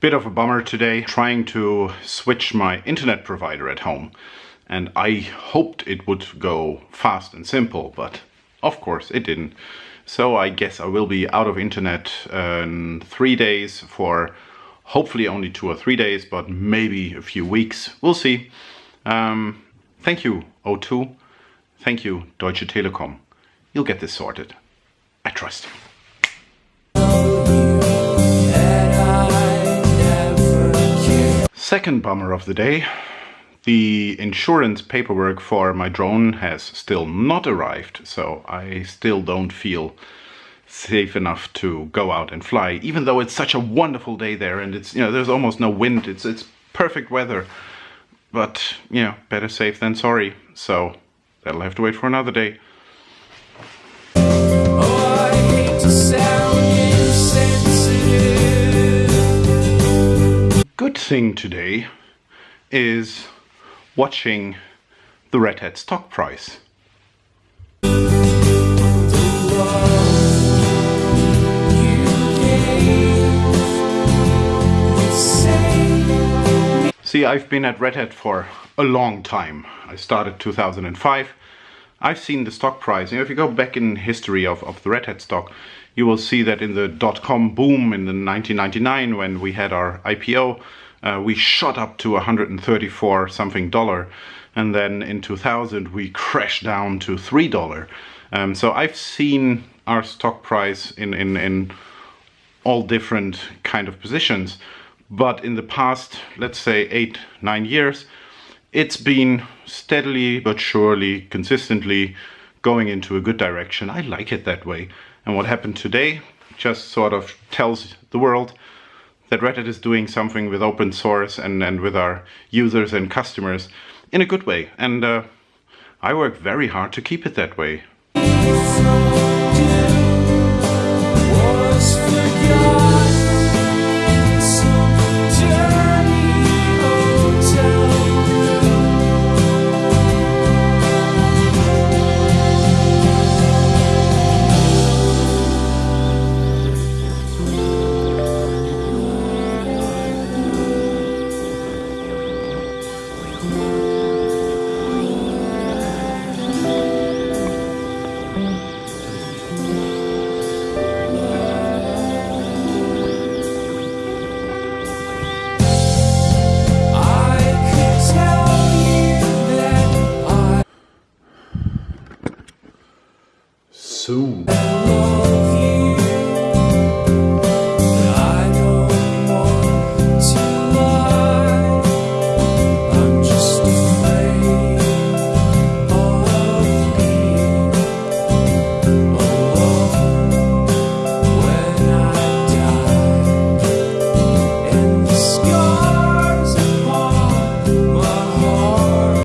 Bit of a bummer today, trying to switch my internet provider at home. And I hoped it would go fast and simple, but of course it didn't. So I guess I will be out of internet in three days for hopefully only two or three days, but maybe a few weeks. We'll see. Um, thank you, O2. Thank you, Deutsche Telekom. You'll get this sorted. I trust Second bummer of the day. The insurance paperwork for my drone has still not arrived, so I still don't feel safe enough to go out and fly, even though it's such a wonderful day there and it's, you know, there's almost no wind, it's, it's perfect weather. But, you know, better safe than sorry, so that'll have to wait for another day. Thing today is watching the Red Hat stock price. See, I've been at Red Hat for a long time. I started 2005. I've seen the stock price. You know, if you go back in history of, of the Red Hat stock, you will see that in the dot-com boom in the 1999 when we had our IPO, uh, we shot up to 134 something dollar and then in 2000 we crashed down to three dollar. Um, so I've seen our stock price in, in, in all different kind of positions but in the past let's say eight nine years it's been steadily but surely consistently going into a good direction. I like it that way. And what happened today just sort of tells the world that Red Hat is doing something with open source and, and with our users and customers in a good way. And uh, I work very hard to keep it that way. Soon.